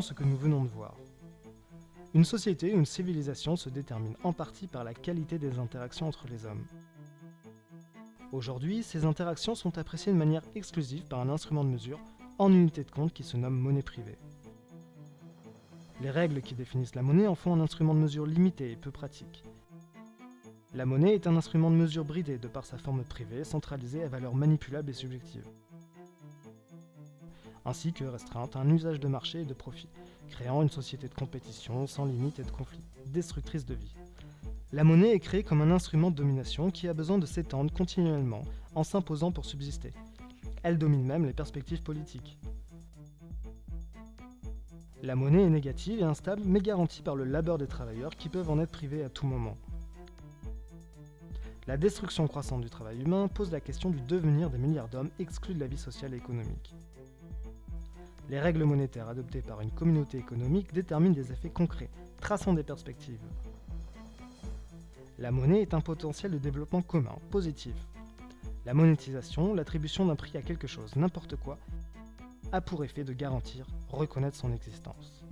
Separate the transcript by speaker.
Speaker 1: Ce que nous venons de voir. Une société ou une civilisation se détermine en partie par la qualité des interactions entre les hommes. Aujourd'hui, ces interactions sont appréciées de manière exclusive par un instrument de mesure en unité de compte qui se nomme monnaie privée. Les règles qui définissent la monnaie en font un instrument de mesure limité et peu pratique. La monnaie est un instrument de mesure bridé de par sa forme privée, centralisée à valeur manipulable et subjective, ainsi que restreinte un usage de marché et de profit, créant une société de compétition sans limite et de conflit, destructrice de vie. La monnaie est créée comme un instrument de domination qui a besoin de s'étendre continuellement en s'imposant pour subsister. Elle domine même les perspectives politiques. La monnaie est négative et instable mais garantie par le labeur des travailleurs qui peuvent en être privés à tout moment. La destruction croissante du travail humain pose la question du devenir des milliards d'hommes exclus de la vie sociale et économique. Les règles monétaires adoptées par une communauté économique déterminent des effets concrets, traçant des perspectives. La monnaie est un potentiel de développement commun, positif. La monétisation, l'attribution d'un prix à quelque chose, n'importe quoi, a pour effet de garantir, reconnaître son existence.